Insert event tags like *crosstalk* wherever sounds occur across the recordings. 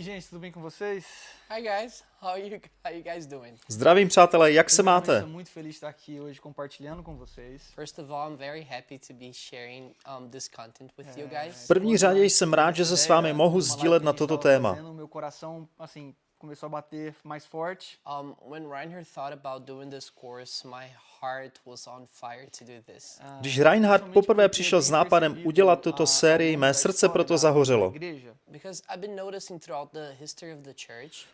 aí, gente, tudo bem com vocês? Hi guys, how are you? How you guys doing? Zdravím přátelé, jak se máte? Estou muito feliz de estar aqui hoje compartilhando com vocês. First of all, I'm very happy to be sharing um, this content with you guys. V první řadě jsem rád, že se s vámi mohu sdílet na toto téma. Meu coração, assim, começou a bater mais forte. Um, when Reinhard thought about doing this course, my heart was on fire to do this. Když Reinhard poprvé přišel s nápadem udělat tuto sérii, mé srdce proto zahořelo,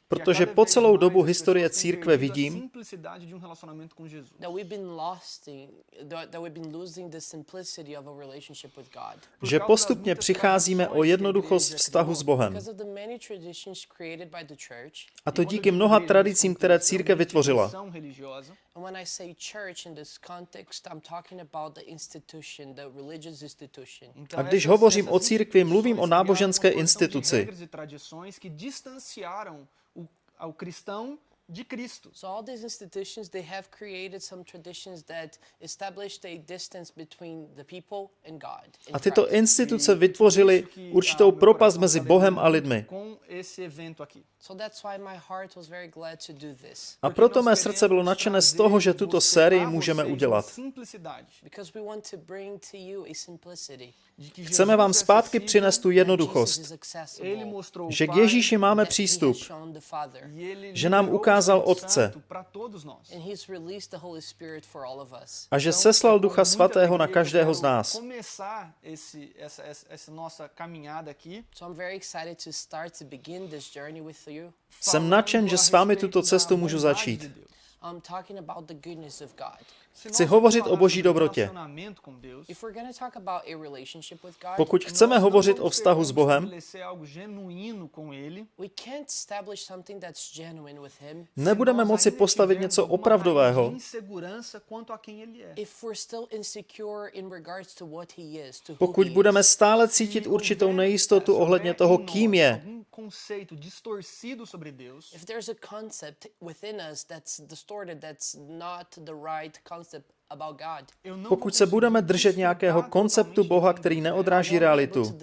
protože po celou dobu historie církve vidím, simplicidade de um relacionamento com Jesus. that we've been lost in, that that we've been losing the simplicity of a relationship with God. že postupně přicházíme o jednoduchost vztahu s Bohem. A to díky mnoha tradicím, které církev vytvořila. Church in this context, I'm talking about the institution, the religious institution. A když hovořím o církvi, mluvím o náboženské instituci. E de Cristo. So all these institutions, they have created some traditions that established a distance between the people and God. A tyto instituce vytvořily určitou propast mezi Bohem a lidmi. Com esse evento aqui. So that's why my heart was very glad to do this. A proto mé srdce bylo nadšené z toho, že tuto sérii můžeme udělat. Because we want to bring to you a simplicity. Chceme vám zpátky přinést tu jednoduchost, že k Ježíši máme přístup e že nám liberou ukázal Otce. A že seslal Ducha Svatého na každého z nás. Jsem nadšen, že s vámi tuto cestu můžu začít. I'm talking about the goodness of God. Chci hovořit o Boží dobrotě. If we're going to talk about a relationship with God, Pokud chceme hovořit o vztahu s Bohem, algo genuíno com ele, we can't establish something that's genuine with Him nebudeme moci postavit něco opravdového, pokud budeme stále cítit určitou nejistotu ohledně toho, kým je. Conceito distorcido sobre Deus, If there's a concept within us that's distorted, that's not the right concept about God, Pokud se budeme držet nějakého konceptu Boha, který neodráží realitu,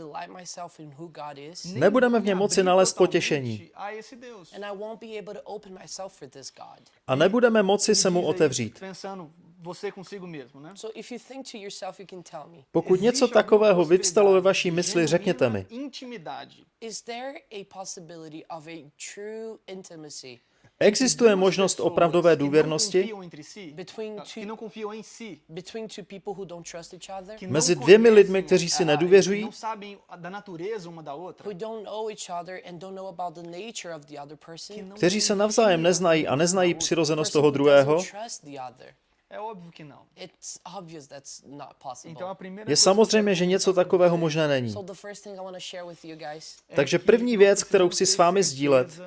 nebudeme v něm moci nalézt potěšení a esse Deus. and I won't be able to open myself for this God. a nebudeme moci se mu otevřít. Você consigo mesmo, né? So if you think to yourself, you can tell me, Pokud něco Existe alguma takového vyvstalo ve vaší mysli, řekněte mi. Intimidade. is there a possibility of a true intimacy Existuje možnost opravdové důvěrnosti? ah, Mezi dvěmi lidmi, kteří si ah, nedůvěřují, kteří se navzájem na neznají a neznají přirozenost toho druhého, É óbvio que não. It's obvious that's not possible. Então a primeira je samozřejmě, že něco takového možné není. Takže první věc, kterou chci s vámi sdílet,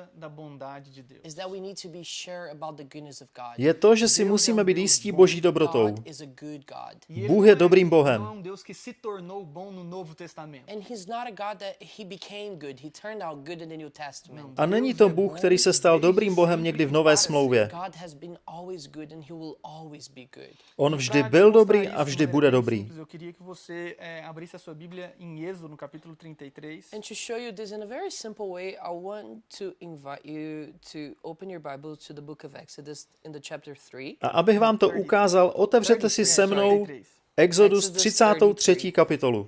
je to, že si musíme být jistí boží dobrotou. E Bůh je dobrým Bohem. Um tornou bom no a není to Bůh, který se stal dobrým Bohem někdy v Nové smlouvě. On vždy byl dobrý a vždy bude dobrý. a no capítulo 33. And to show you this in a very simple way, I want to invite you to open your Bible to the book of Exodus in the chapter 3. A abych vám to ukázal, otevřete si se mnou 33. Exodus 33. kapitolu.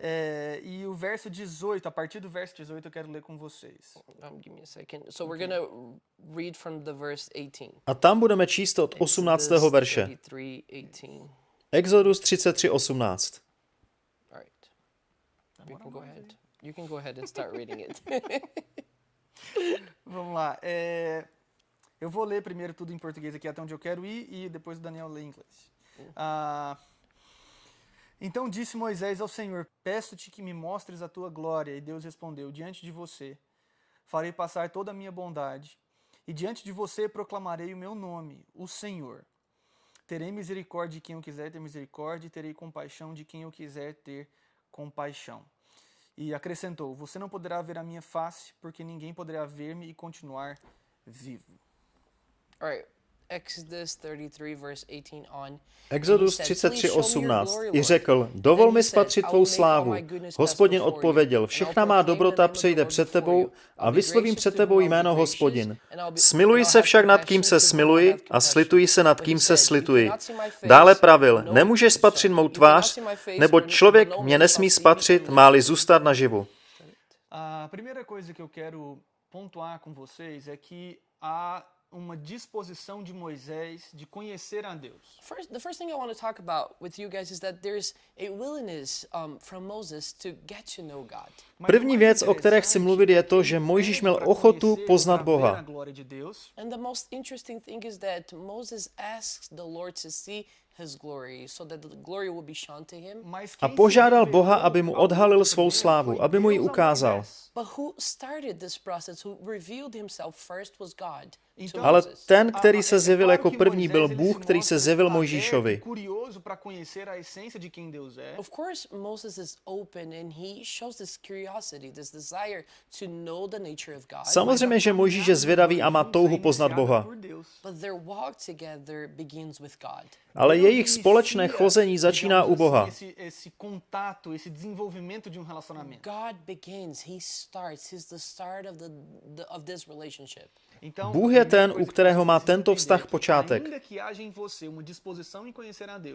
E o verso 18, a partir do verso 18 eu quero ler com vocês. Um, a second. So we're going to read from the verse 18. A tam budeme číst od 18. Exodus verše. 33, 18. Exodus 33, 18. All right. You can go ahead. You can go ahead and start reading it. *laughs* Vamos lá. é, eu vou ler primeiro tudo em português aqui até onde eu quero ir e depois o Daniel lê em inglês. Ah, então disse Moisés ao Senhor: Peço-te que me mostres a tua glória. E Deus respondeu: Diante de você farei passar toda a minha bondade, e diante de você proclamarei o meu nome, o Senhor. Terei misericórdia de quem eu quiser ter misericórdia, e terei compaixão de quem eu quiser ter compaixão. E acrescentou: Você não poderá ver a minha face, porque ninguém poderá ver-me e continuar vivo. All right. Exodus 33, verse 18 on. Exodus 33.18 i řekl, dovol mi spatřit tvou slávu. Hospodin odpověděl, všechna má dobrota přejde před tebou a vyslovím před tebou jméno hospodin. Smiluji se však nad kým se smiluji a slituji se nad kým se slituji. Dále pravil, nemůžeš spatřit mou tvář, nebo člověk mě nesmí spatřit, má-li zůstat naživu. A primeira coisa que eu quero pontuar com vocês é que há uma disposição de Moisés de conhecer a Deus. First, the first thing I want to talk about with you guys is that there's a willingness um, from Moses to get to know God. První mais věc, o které chci mluvit, je to, že Mojžíš měl ochotu poznat Boha. And the most interesting thing is that Moses asks the Lord to see his glory so that the glory will be shown to him. Mas A požádal Boha, aby mu odhalil svou slávu, aby mu ji ukázal. Moisés. But who started this process, who revealed himself first was God to Então, Ale Moses. ten, který se zjevil jako první, byl Bůh, který se zjevil Mojžíšovi. curioso para conhecer a essência de quem Deus é. Of course, Moses is open and he shows this curiosity, this desire to know the nature of God. Samozřejmě, že Mojžíš je zvědavý a má touhu poznat Boha. Por Deus. But their walk together begins with God. Ale jejich společné chození začíná u Boha. assim, Esse, esse contato, esse desenvolvimento de relacionamento. God begins, he starts, he's the start of, the, the of this relationship. Então, Bůh je ten, u que kterého má tento vztah počátek.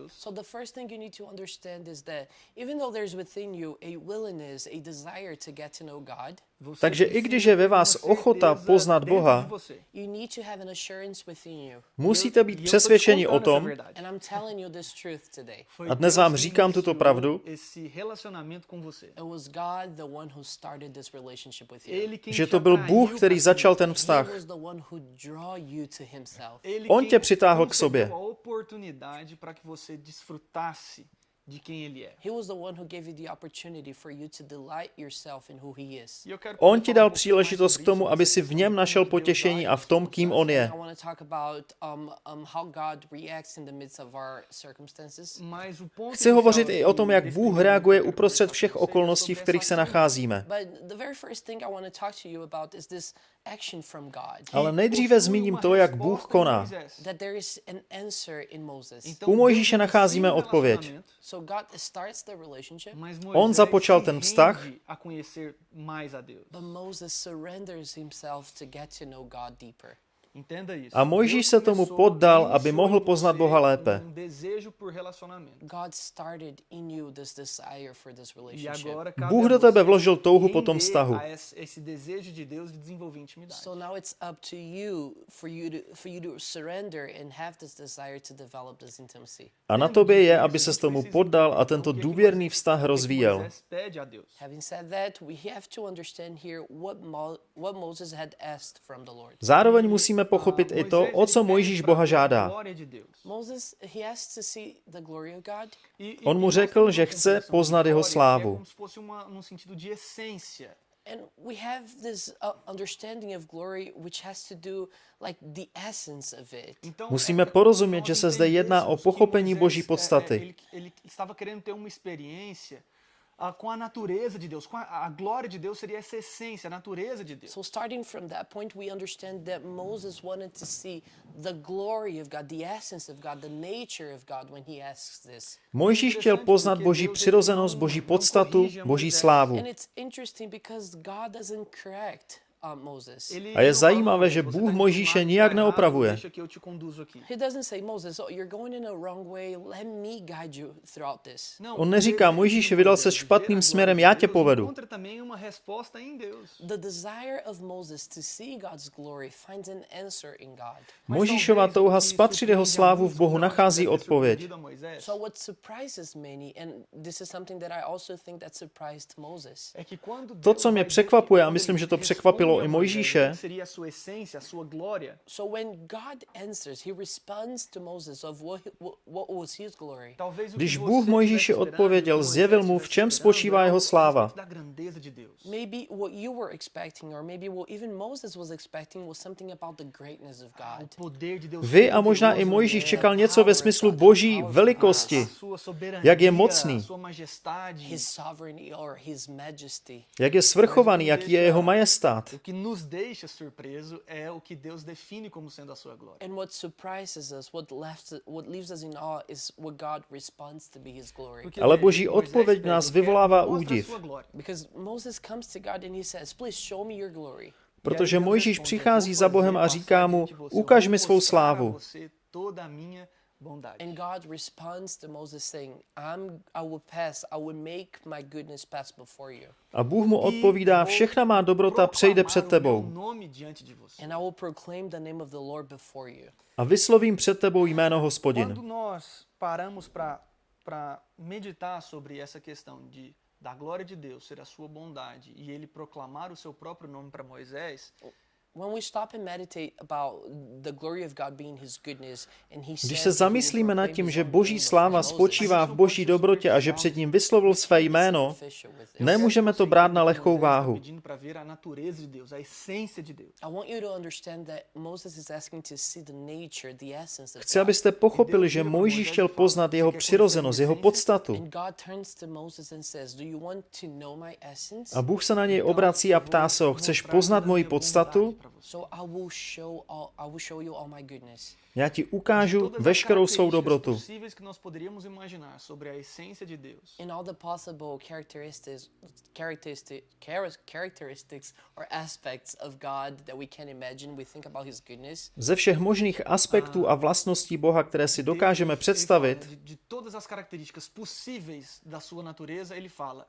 So the first thing you need to understand is that even though there's within you a willingness, a desire to get to know God, Takže i když je ve vás ochota poznat Boha, musíte být přesvědčeni o tom, A dnes vám říkám tuto pravdu. Že to byl Bůh, který začal ten vztah. On tě přitáhl k sobě. De quem ele é. He was the one who gave you the opportunity for you to delight yourself in who he is. Eu quero On ti dal um příležitost k tomu, aby si v něm našel potěšení a v tom, kým on je. I want to talk about um, um, how God reacts in the midst of our circumstances. Mas o ponto Chci hovořit i o tom, jak Bůh reaguje uprostřed všech okolností, v kterých se nacházíme. But the very first thing I want to talk to you about is this action from God. Ale nejdříve zmíním to, jak Bůh koná. U Mojžíše nacházíme odpověď. Relacionamento, So God starts the relationship, Mas On započal ten vztah. a conhecer mais a Deus. but Moses surrenders himself to get to know God deeper. Entenda isso. A Mojžíš se tomu poddal, aby mohl poznat Boha lépe. Desejo por relacionamento. God started in you this desire for this E relationship. agora cabe Bůh do tebe vložil touhu po tom vztahu. a esse, desejo de Deus de desenvolver intimidade. So now it's up to you for you to for you to surrender and have this desire to develop this intimacy. A na tobě je, aby se tomu poddal a tento důvěrný vztah rozvíjel. Moisés pede a Deus. Having said that, we have to understand here what Mo- what Moses had asked from the Lord. Zároveň musíme pochopit i to, o co Mojžíš Boha žádá. Moses he asked E- e- On mu e řekl, že chce poznat jeho slávu. And we have this uh, understanding of glory which has to do like the essence of it. Então, Musíme porozumět, že se zde jedná o pochopení Boží podstaty. Com a natureza de Deus, com a, a glória de Deus seria essa essência, a natureza de Deus. So starting from that point, we understand that Moses wanted to see the glory of God, the essence of God, the nature of God when he asks this. Mojžíš chtěl poznat Boží přirozenost, Boží podstatu, Boží slávu. And it's interesting because God doesn't correct A je zajímavé, že "Você Bůh Mojžíše nijak errado, neopravuje. Oh, you're going in a wrong way. Let me guide you throughout this. Não, On neříká, Mojžíši, de vydal se špatným směrem, já tě Deus povedu. Encontra também uma resposta em Deus. The desire of Moses to see God's glory finds an answer in God. Mas Mojžíšova touha spatřit jeho slávu v Bohu nachází odpověď. surpreendido a Moisés, So what surprises many, and this is something that I also think that surprised Moses. é que quando To, co mě překvapuje, a myslím, že to překvapilo a i Mojžíše, o que seria a sua essência, a sua glória, So when God answers, he responds to Moses of what, he- what, what was his glory. talvez o que Když Bůh Mojžíši odpověděl, zjevil mu, v čem spočívá jeho sláva. Vy a možná i Mojžíš čekal něco ve smyslu boží velikosti, jak je mocný, jak je svrchovaný, jaký je jeho majestát. Que nos deixa surpreso é o que Deus define como sendo a sua glória. And what surprises us, what left what leaves us in awe is what God responds to be his glory. Porque, Ale Boží Moisés odpověď nás "Eu quero, vyvolává údiv. sua glória." Because Moses comes to God and he says, "Please show me your glory." Protože E Mojžíš přichází "Eu za Bohem a říká mu, ukaž mi svou slávu. Bondade. And God responds to Moses saying, I'm, I will pass, I will make my goodness pass before you. A Bůh mu E odpovídá, vou všechna má dobrota přejde před tebou. nome diante de você. And I will proclaim the name of the Lord before you. A vyslovím před tebou jméno Quando hospodin. nós paramos para meditar sobre essa questão de da glória de Deus ser a sua bondade e ele proclamar o seu próprio nome para Moisés, When we stop and meditate about the glory of God being his goodness and he Když se zamyslíme nad tím, že boží sláva spočívá v boží dobrotě a že před ním vyslovil své jméno, nemůžeme to brát na lehkou váhu. Chci, abyste pochopili, že Mojžíš chtěl poznat jeho přirozenost, jeho podstatu. A Bůh se na něj obrací a ptá se ho, chceš poznat moji podstatu? So I will show all I will show you all my goodness. Já ti ukážu veškerou svou dobrotu. possíveis que nós poderíamos imaginar sobre a essência de Deus. In all the possible characteristics characteristic char- characteristics or aspects of God that we can imagine, we think about his goodness. Ze všech možných aspektů a vlastností Boha, které si dokážeme představit, de, de todas as características possíveis da sua natureza, ele fala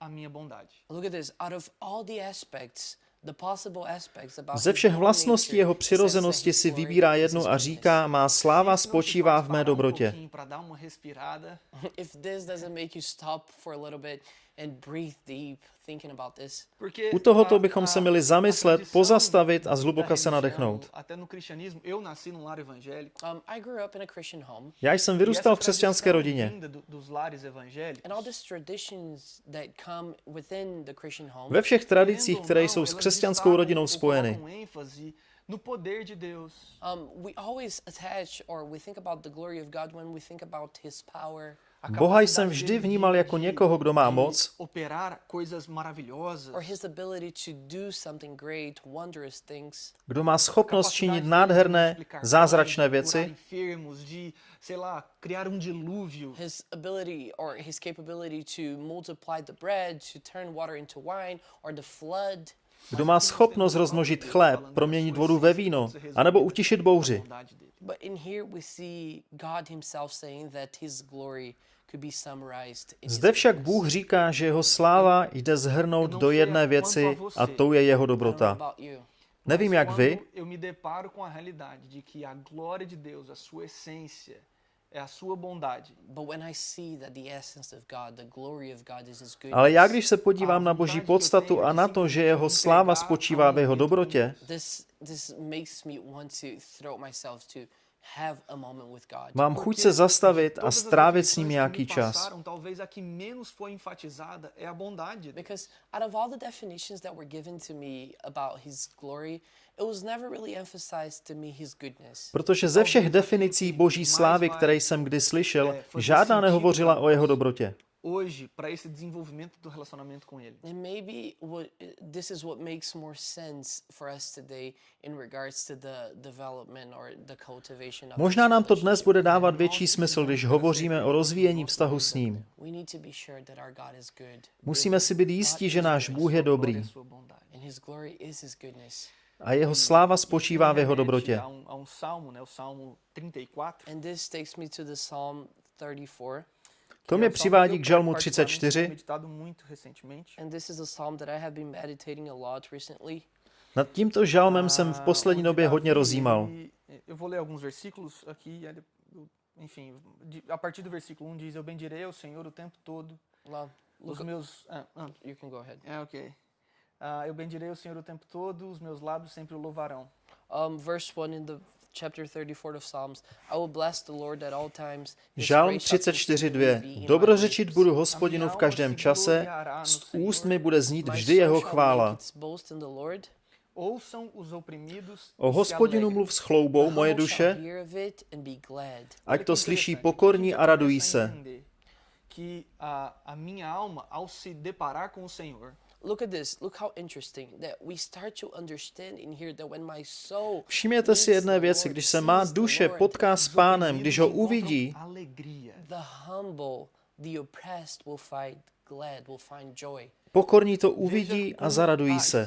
a minha bondade. Look at this. Out of all the aspects, ze všech vlastností jeho přirozenosti si vybírá jednu a říká, má sláva spočívá v mé dobrotě. *laughs* U tohoto bychom se měli zamyslet, pozastavit a zhluboka se nadechnout. No. Um, Já jsem e vyrůstal v křesťanské rodině. vinda do- dos lares evangélicos, and all these traditions that come within the Christian home. Ve všech tradicích, které jsou s křesťanskou rodinou ou spojeny. ênfase no poder de Deus. Um, we always attach or we think about the glory of God when we think about His power Boha jsem vždy vnímal jako někoho, kdo má moc, operar coisas maravilhosas. or His ability to do something great, wondrous things. kdo má schopnost činit nádherné, zázračné věci, um dilúvio. His ability or His capability to multiply the bread, to turn water into wine, or the flood. kdo má schopnost rozmnožit chléb, proměnit vodu ve víno, anebo utišit bouři. But in here we see God Himself saying that His glory could be summarized in His Zde však. Bůh říká, že jeho sláva jde zhrnout do jedné věci a tou je jeho dobrota. Nevím jak vy, quando eu me deparo com a realidade de que a glória de Deus, a sua essência, é a sua bondade. But when I see that the essence of God, the glory of God is His goodness, ale já když se podívám na boží podstatu a na to, že jeho sláva spočívá v jeho dobrotě, mám chuť se zastavit a strávit s ním nějaký čas. passaram, talvez a que menos foi enfatizada é a bondade. de Deus. Because out of all the definitions that were given to me about His glory, it was never really emphasized to me His goodness. Protože ze všech definicí boží slávy, které jsem kdy slyšel, žádná nehovořila o jeho dobrotě. Hoje, para esse desenvolvimento do relacionamento com Ele. And maybe what this is what makes more sense for us today in regards to the development or the cultivation of Možná nám to dnes bude dávat větší smysl, když hovoříme o rozvíjení vztahu s ním. We need to be sure that our God is good Musíme si být jistí, že náš Bůh je dobrý à sua bondade. and His glory is His goodness. a jeho sláva spočívá v jeho dobrotě. A um, a um 34. And this takes me to the Psalm 34. To mě přivádí k žalmu particularmente tenho 34. meditado muito recentemente. And this is a psalm that I have been meditating a lot recently. Nad tímto žalmem jsem v poslední onde době hodně rozjímal. ele- Eu vou ler alguns versículos aqui. aí eu- Enfim, de- a partir do versículo 1 diz: Eu bendirei ao Senhor o tempo todo. Well, Os look, meus. Ah, ah, you can go ahead. é, ok. Ah, eu bendirei o Senhor o tempo todo, os meus lábios sempre o louvarão. Um, verse 1 in the chapter 34 of Psalms. I will bless the Lord at all times. His Žalm praise shall 34.2. continually be in my Dobrořečit budu hospodinu v každém čase, z úst mi bude znít vždy jeho chvála. O e hospodinu mluv s chloubou, moje duše, ať to slyší pokorní a radují se. Look at this. Look how interesting that we start to understand in here that when my soul Všimněte si jedné věci, když se má duše potká s pánem, když ho uvidí, the humble, the oppressed will find glad, will find joy. Pokorní to uvidí a zaradují se.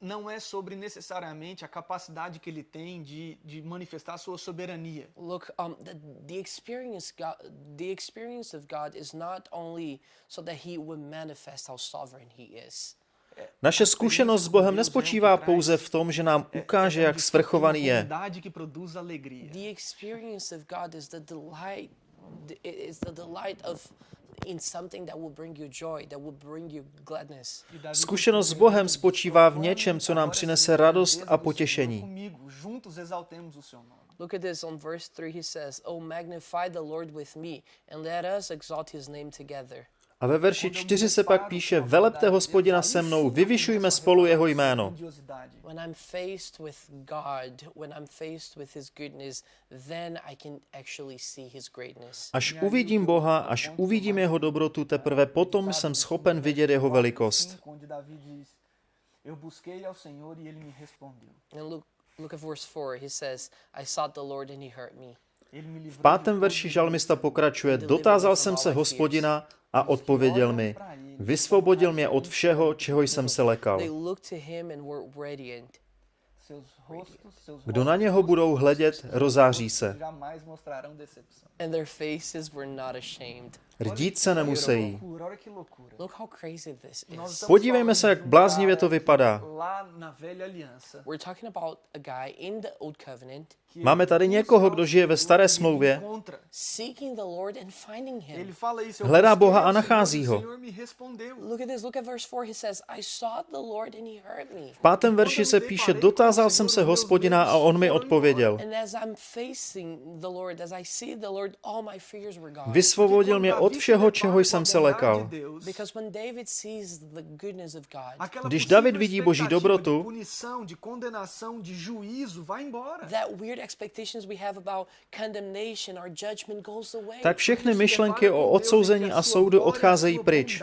Não é sobre necessariamente a capacidade que ele tem de, de manifestar sua soberania. Look, um, the, the experience God, the experience of God is not only so that He will manifest how sovereign He is. Naše zkušenost s Bohem nespočívá pouze v tom, že nám ukáže, jak svrchovaný je. The experience of God is the delight, is the delight of Zkušenost s Bohem spočívá v něčem, co nám přinese radost a potěšení. Look at this on verse 3 he says, "Oh magnify the Lord with me and let us exalt his name together." A ve verši 4 se pak píše, velepte hospodina se mnou, vyvyšujme spolu jeho jméno. Až uvidím Boha, až uvidím jeho dobrotu, teprve potom jsem schopen vidět jeho velikost. Look at verse 4. He says, I sought the Lord and he heard me. V pátém verši žalmista pokračuje, dotázal jsem se hospodina a odpověděl mi, vysvobodil mě od všeho, čeho jsem se lekal. Kdo na něho budou hledět, rozáří se. Rdít se nemusí. Podívejme se, jak bláznivě to vypadá. Máme tady někoho, kdo žije ve staré smlouvě, hledá Boha a nachází ho. V pátém verši se píše, dotázal jsem se hospodina a on mi odpověděl. Vysvobodil mě od všeho, čeho jsem se lekal. Když David vidí Boží dobrotu, tak všechny myšlenky o odsouzení a soudu odcházejí pryč.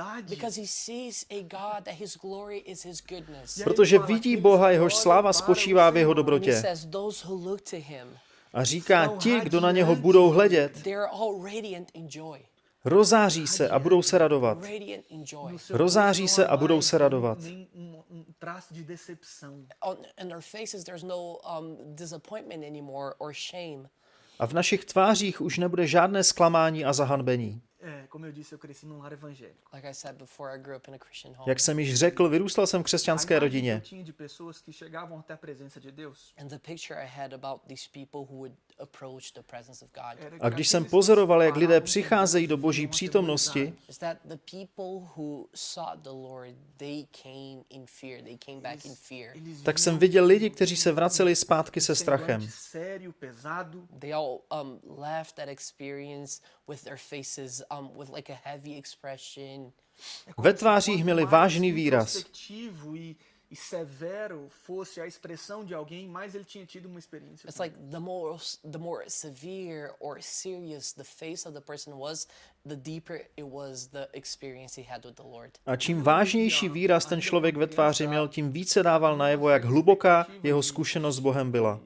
Protože vidí Boha, jehož sláva spočívá v jeho dobrotě. A říká, ti, kdo na něho budou hledět, rozáří se a budou se radovat. Rozáří se a budou se radovat. A v našich tvářích už nebude žádné zklamání a zahanbení. Jak jsem již řekl, vyrůstal jsem v křesťanské rodině. A když jsem pozoroval, jak lidé přicházejí do Boží přítomnosti, tak jsem viděl lidi, kteří se vraceli zpátky se strachem. Um, Ve tvářích měli vážný výraz. E severo fosse a expressão de alguém, mais ele tinha tido uma experiência. It's like the more the more severe or serious the face of the person was, the deeper it was the experience he had with the Lord. A čím vážnější výraz ten člověk ve tváři měl, tím více dával najevo, jak hluboká jeho zkušenost s Bohem byla.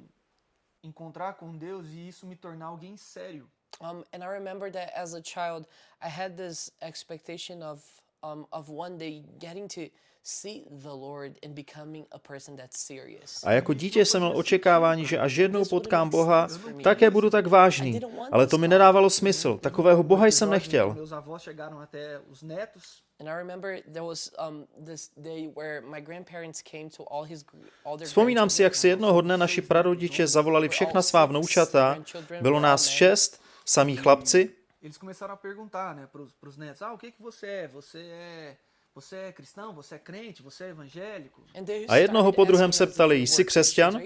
Encontrar com Deus e isso me tornar alguém sério. Um, and I remember that as a child, I had this expectation of um, of one day getting to see the Lord and becoming a person that's serious. A jako dítě jsem měl očekávání, že až jednou potkám Boha, také budu tak vážný. Ale to mi nedávalo smysl. Takového Boha jsem nechtěl. Vzpomínám si, jak si jednoho dne naši prarodiče zavolali všechna svá vnoučata. Bylo nás šest, samí chlapci. Eles começaram a perguntar, né, para os netos, ah, o que que você é? Você é Você é cristão? Você é crente? Você é evangélico? A jednoho po druhém se ptali, jsi křesťan?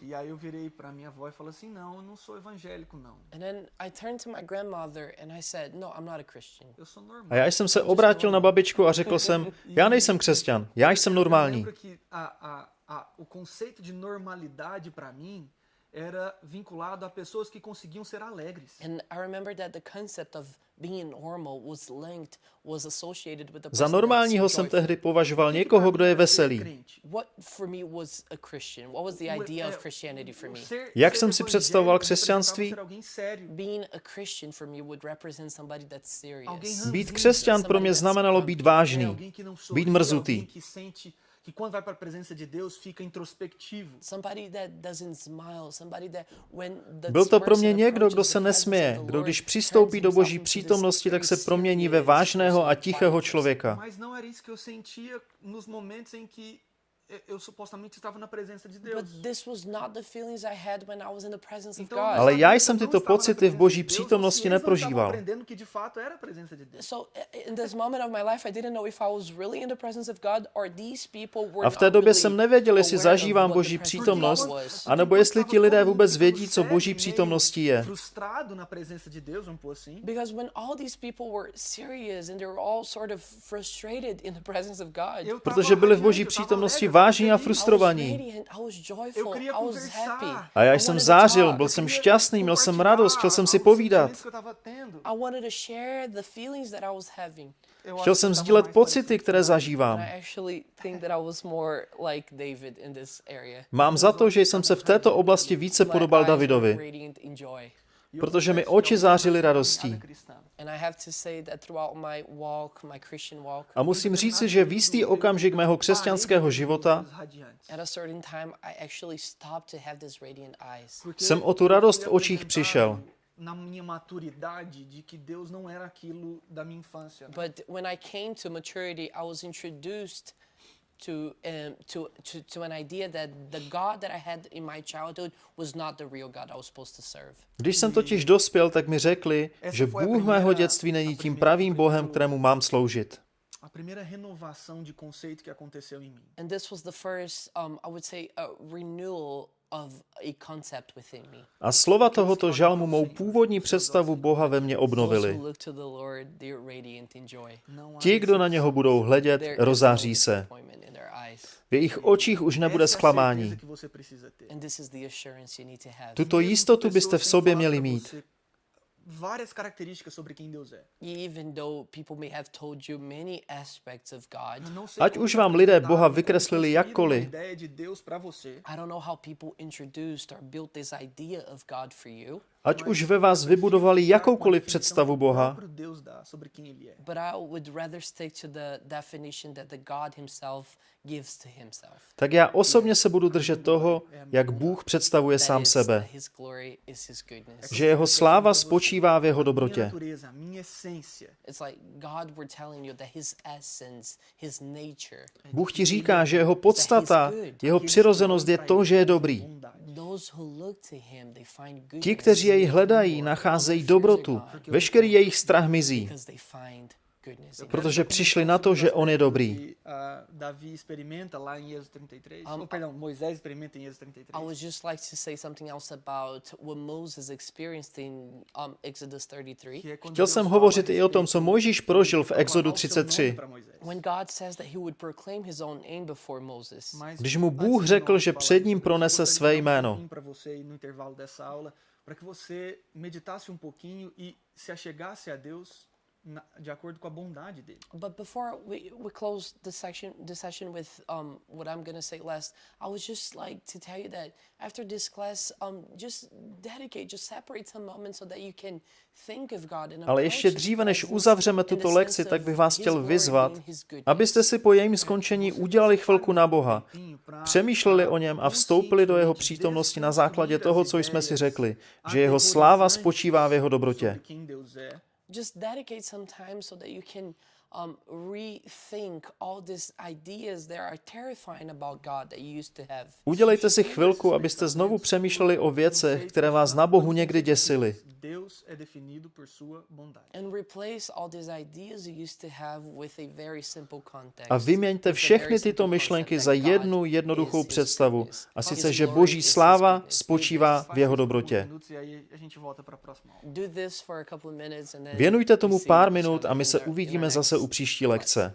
E aí eu virei para minha avó e falei assim, não, eu não sou evangélico não. And then I turned to my grandmother and I said, no, I'm not a Christian. Eu sou normal. A já jsem se obrátil na babičku a řekl jsem, já nejsem křesťan, já jsem normální. A, a, a, o conceito de normalidade para mim era vinculado a pessoas que conseguiam ser alegres. And I remember that the concept of being normal was linked was associated with the Za normálního jsem tehdy považoval někoho, kdo je veselý. What for me was a Christian? What was the idea of Christianity for me? Jak jsem si představoval křesťanství? Being a Christian for me would represent somebody that's serious. Být křesťan pro mě znamenalo být vážný, být mrzutý. Que quando vai para a presença de Deus fica introspectivo. Somebody that doesn't smile, somebody that when the Byl to pro mě někdo, kdo se nesměje, kdo když přistoupí do boží přítomnosti, tak se promění ve serious vážného a tichého člověka. Mas não era isso que eu sentia nos momentos em que eu supostamente estava na presença de Deus. But this was not the feelings I had when I was in the presence of Então, God. Ale já jsem tyto pocity v boží přítomnosti estavam neprožíval. que de fato era a presença de Deus. So in this moment of my life, I didn't know if I was really in the presence of God or these people were A v té době jsem nevěděl, jestli zažívám boží přítomnost, anebo jestli ti lidé vůbec vědí, co boží přítomností je. Frustrado na presença de Deus, vamos pôr assim. Because when all these people were serious and they were all sort of frustrated in the presence of God, Protože byli v boží přítomnosti tava vážní a frustrovaní. A já jsem zářil, byl jsem šťastný, měl jsem radost, chtěl jsem si povídat. Chtěl jsem sdílet pocity, které zažívám. I actually think that I was more like David in this area. Mám za to, že jsem se v této oblasti více podobal Davidovi, protože mi oči zářily radostí. A musím říci, že v jistý okamžik mého křesťanského života Jsem o tu radost v očích přišel. Na minha maturidade de que Deus não era aquilo da minha infância. né? But when I came to maturity, I was introduced to um, to, to to an idea that the God that I had in my childhood was not the real God I was supposed to serve. Když jsem totiž dospěl, tak mi řekli, že Bůh mého dětství není tím pravým Bohem, kterému mám sloužit. A primeira renovação de conceito que aconteceu em mim. And this was the first, um, I would say, a renewal a concept within me. A slova tohoto žalmu mou původní představu Boha ve mně obnovili. há Ti, kdo na něho budou hledět, no rozáří se. V jejich očích už nebude a zklamání. Tuto jistotu byste v sobě měli mít. Várias características sobre quem Deus é. Even though people may have told you many aspects of God, Eu não sei Ať como už vám lidé Boha vykreslili jakkoliv, ideia de Deus para você. I don't know how people introduced or built this idea of God for you, ať už ve vás vybudovali jakoukoliv představu Boha, tak já osobně se budu držet toho, jak Bůh představuje sám sebe. Že jeho sláva spočívá v jeho dobrotě. Bůh ti říká, že jeho podstata, jeho přirozenost je to, že je dobrý. Ti, kteří jej hledají, nacházejí dobrotu. Veškerý jejich strach mizí, protože přišli na to, že on je dobrý. Que, ah, Davi experimenta lá em Êxodo 33. Oh, perdão, Moisés experimenta em Êxodo 33. I would just like to say something else about what Moses experienced in um, Exodus 33. que é quando Chtěl jsem hovořit i o tom, co Mojžíš prožil v de Exodu falar o seu nome 33. pra Moisés. When God says that He would proclaim His own name before Moses. Mas Když mu Bůh řekl, že před ním pronese gostaria své jméno. Pouquinho pra você aí no intervalo dessa aula, para que você meditasse um pouquinho e se achegasse a Deus na- de acordo com a bondade dele. But before we, we close the section the session with um, what I'm gonna say last, I would just like to tell you that after this class, um, just dedicate, just separate some moments so that you can think of God and Ale ještě dříve, než uzavřeme tuto lekci, tak bych vás chtěl vyzvat, abyste si po jejím skončení udělali chvilku na Boha, přemýšleli o něm a vstoupili do jeho přítomnosti na základě toho, co jsme si řekli, že jeho sláva spočívá v jeho dobrotě. Just dedicate some time so that you can um, rethink all these ideas that are terrifying about God that you used to have. Udělejte si chvilku, abyste znovu přemýšleli o věcech, které vás na Bohu někdy děsily. Deus é definido por sua bondade. And replace all these ideas you used to have with a very simple context. A vyměňte všechny tyto myšlenky za jednu jednoduchou představu, a sice, že Boží sláva spočívá v jeho dobrotě. Věnujte tomu pár minut a my se uvidíme zase u příští lekce.